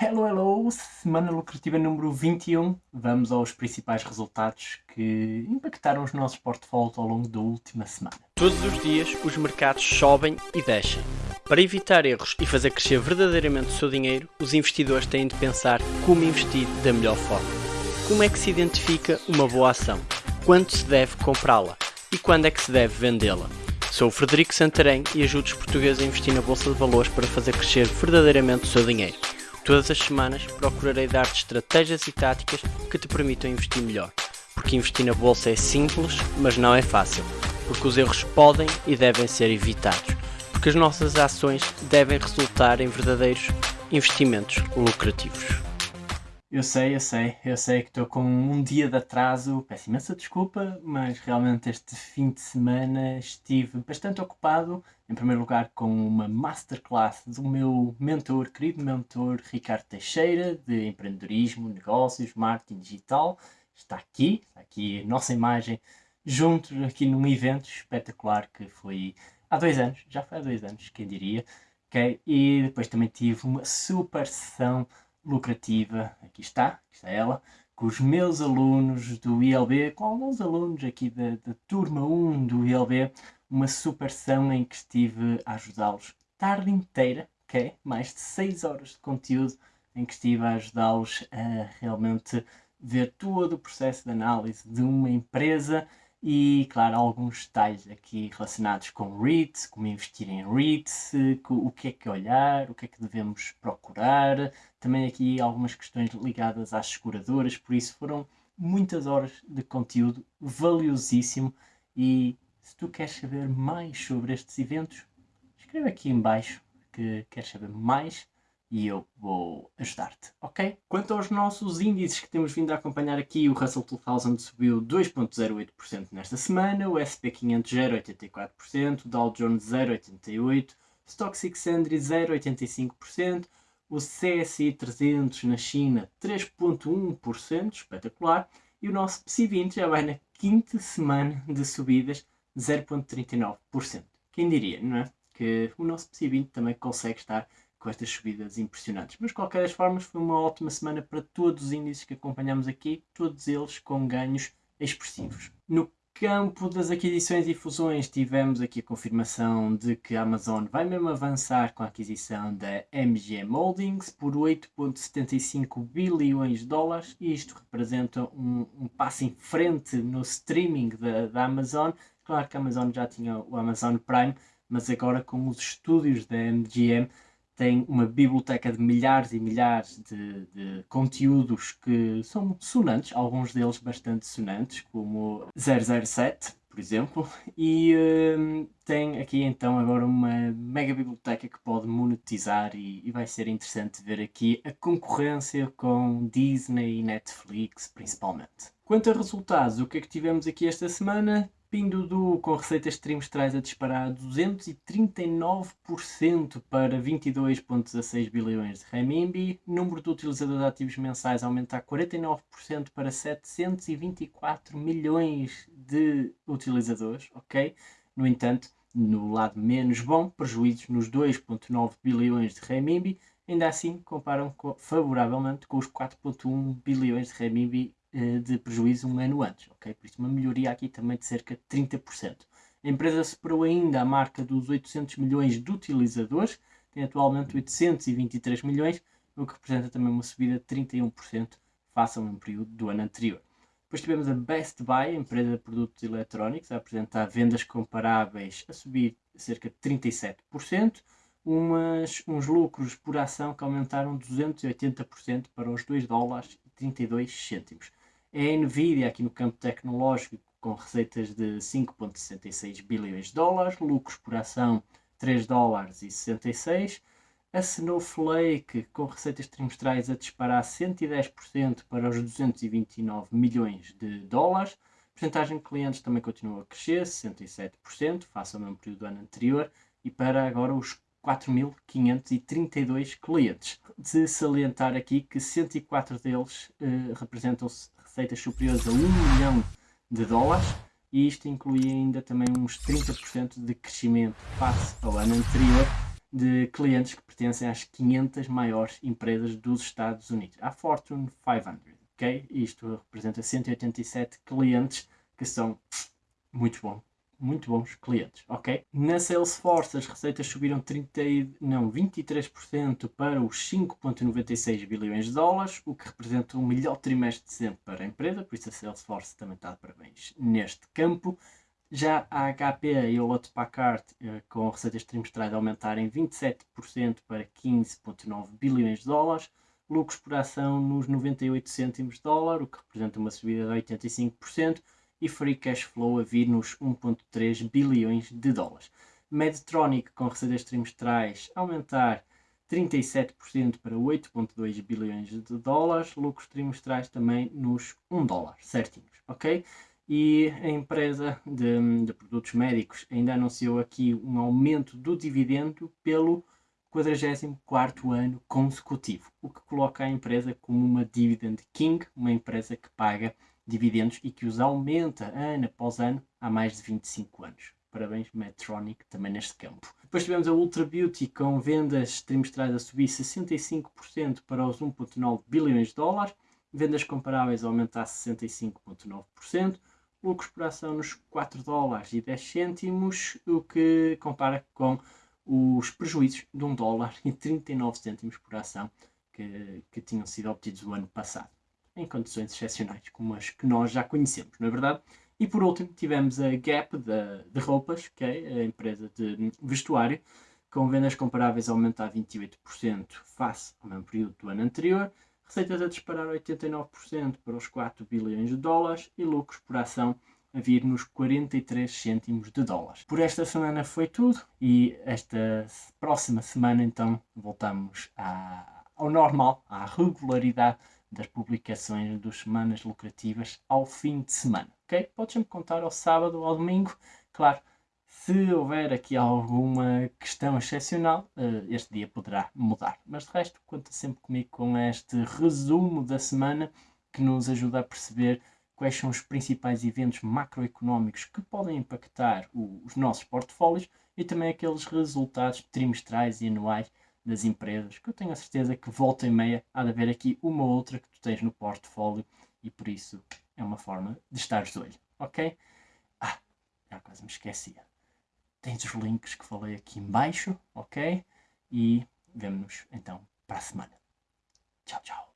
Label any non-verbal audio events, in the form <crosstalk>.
Hello, hello! Semana lucrativa número 21. Vamos aos principais resultados que impactaram os nossos portfólios ao longo da última semana. Todos os dias os mercados sobem e descem. Para evitar erros e fazer crescer verdadeiramente o seu dinheiro, os investidores têm de pensar como investir da melhor forma. Como é que se identifica uma boa ação? Quando se deve comprá-la? E quando é que se deve vendê-la? Sou o Frederico Santarém e ajudo os portugueses a investir na Bolsa de Valores para fazer crescer verdadeiramente o seu dinheiro. Todas as semanas procurarei dar-te estratégias e táticas que te permitam investir melhor. Porque investir na Bolsa é simples, mas não é fácil. Porque os erros podem e devem ser evitados. Porque as nossas ações devem resultar em verdadeiros investimentos lucrativos. Eu sei, eu sei, eu sei que estou com um dia de atraso, peço imensa desculpa, mas realmente este fim de semana estive bastante ocupado, em primeiro lugar com uma masterclass do meu mentor, querido mentor Ricardo Teixeira, de empreendedorismo, negócios, marketing digital, está aqui, está aqui a nossa imagem, juntos aqui num evento espetacular que foi há dois anos, já foi há dois anos, quem diria, ok? E depois também tive uma super sessão lucrativa, aqui está, aqui está ela, com os meus alunos do ILB, com alguns alunos aqui da, da turma 1 do ILB, uma super sessão em que estive a ajudá-los tarde inteira, ok? Mais de 6 horas de conteúdo em que estive a ajudá-los a realmente ver todo o processo de análise de uma empresa e, claro, alguns detalhes aqui relacionados com REITs, como investir em REITs, o que é que olhar, o que é que devemos procurar, também aqui algumas questões ligadas às seguradoras, por isso foram muitas horas de conteúdo valiosíssimo. E se tu queres saber mais sobre estes eventos, escreve aqui em baixo que queres saber mais e eu vou ajudar-te, ok? Quanto aos nossos índices que temos vindo a acompanhar aqui, o Russell 2000 subiu 2.08% nesta semana, o SP500 0.84%, o Dow Jones 0.88%, o Stock 600 0.85%, o CSI 300 na China 3.1%, espetacular, e o nosso PSI 20 já vai na quinta semana de subidas 0.39%. Quem diria, não é? Que o nosso PSI 20 também consegue estar com estas subidas impressionantes. Mas, de qualquer das formas, foi uma ótima semana para todos os índices que acompanhamos aqui, todos eles com ganhos expressivos. No campo das aquisições e fusões, tivemos aqui a confirmação de que a Amazon vai mesmo avançar com a aquisição da MGM Holdings por 8,75 bilhões de dólares. E isto representa um, um passo em frente no streaming da, da Amazon. Claro que a Amazon já tinha o Amazon Prime, mas agora com os estúdios da MGM tem uma biblioteca de milhares e milhares de, de, conteúdos que são sonantes, alguns deles bastante sonantes, como 007, por exemplo, <laughs> e um, tem aqui então agora uma mega biblioteca que pode monetizar e, e vai ser interessante ver aqui a concorrência com Disney e Netflix principalmente. Quanto a resultados, o que é que tivemos aqui esta semana? Pinduoduo com receitas trimestrais a disparar 239% para 22,16 bilhões de renminbi. Número de utilizadores ativos mensais aumentar 49% para 724 milhões de utilizadores, ok? No entanto, no lado menos bom, prejuízos nos 2,9 bilhões de renminbi, ainda assim comparam favoravelmente com os 4,1 bilhões de renminbi de prejuízo um ano antes, ok? Por isso uma melhoria aqui também de cerca de 30%. A empresa superou ainda a marca dos 800 milhões de utilizadores, tem atualmente 823 milhões, o que representa também uma subida de 31% face ao mesmo período do ano anterior. Depois tivemos a Best Buy, empresa de produtos eletrónicos, a apresentar vendas comparáveis a subir cerca de 37%, umas, uns lucros por ação que aumentaram 280% para os 2 dólares e 32 cêntimos é a Nvidia aqui no campo tecnológico com receitas de 5,66 bilhões de dólares, lucros por ação 3 dólares e 66. A Snowflake com receitas trimestrais a disparar 110% para os 229 milhões de dólares. A porcentagem de clientes também continua a crescer, 67%, face ao mesmo período do ano anterior, e para agora os 4.532 clientes. De salientar aqui que 104 deles eh, representam-se receitas superiores a 1 milhão de dólares e isto inclui ainda também uns 30% de crescimento face ao ano anterior, de clientes que pertencem às 500 maiores empresas dos Estados Unidos, a Fortune 500. ok? Isto representa 187 clientes que são muito bons, muito bons clientes, ok? Na Salesforce as receitas subiram 30, não, 23% para os 5.96 bilhões de dólares, o que representa o melhor trimestre de sempre para a empresa, por isso a Salesforce também está de parabéns neste campo. Já a HP e a Hewlett Packard, eh, com receitas trimestrais aumentarem 27% para 15,9 bilhões de dólares, lucros por ação nos 98 cêntimos de dólar, o que representa uma subida de 85%, e free cash flow a vir nos 1,3 bilhões de dólares. Medtronic, com receitas trimestrais, aumentar 37% para 8,2 bilhões de dólares, lucros trimestrais também nos 1 dólar, certinhos, ok? e a empresa de, de, produtos médicos ainda anunciou aqui um aumento do dividendo pelo 44 ano consecutivo, o que coloca a empresa como uma dividend king, uma empresa que paga dividendos e que os aumenta ano após ano há mais de 25 anos. Parabéns Medtronic também neste campo. Depois tivemos a Ultra Beauty com vendas trimestrais a subir 65% para os 1.9 bilhões de dólares, vendas comparáveis a aumentar 65,9%, lucros por ação nos 4 dólares e 10 cêntimos, o que compara com os prejuízos de 1 dólar e 39 cêntimos por ação que, que tinham sido obtidos o ano passado, em condições excepcionais como as que nós já conhecemos, não é verdade? E por último tivemos a Gap de, de roupas, que é a empresa de vestuário, com vendas comparáveis a aumentar 28% face ao mesmo período do ano anterior, receitas a disparar 89% para os 4 bilhões de dólares e lucros por ação a vir nos 43 cêntimos de dólares. Por esta semana foi tudo e esta próxima semana então voltamos à, ao normal, à regularidade das publicações dos semanas lucrativas ao fim de semana, ok? Podes-me contar ao sábado ou ao domingo, claro, se houver aqui alguma questão excepcional, eh, este dia poderá mudar. Mas de resto, conta sempre comigo com este resumo da semana que nos ajuda a perceber quais são os principais eventos macroeconómicos que podem impactar os nossos portfólios e também aqueles resultados trimestrais e anuais das empresas, que eu tenho a certeza que volta e meia há de haver aqui uma ou outra que tu tens no portfólio e por isso é uma forma de estar de olho, ok? Ah, já quase me esquecia tens os links que falei aqui embaixo, ok? E vemo-nos então para a semana. Tchau, tchau.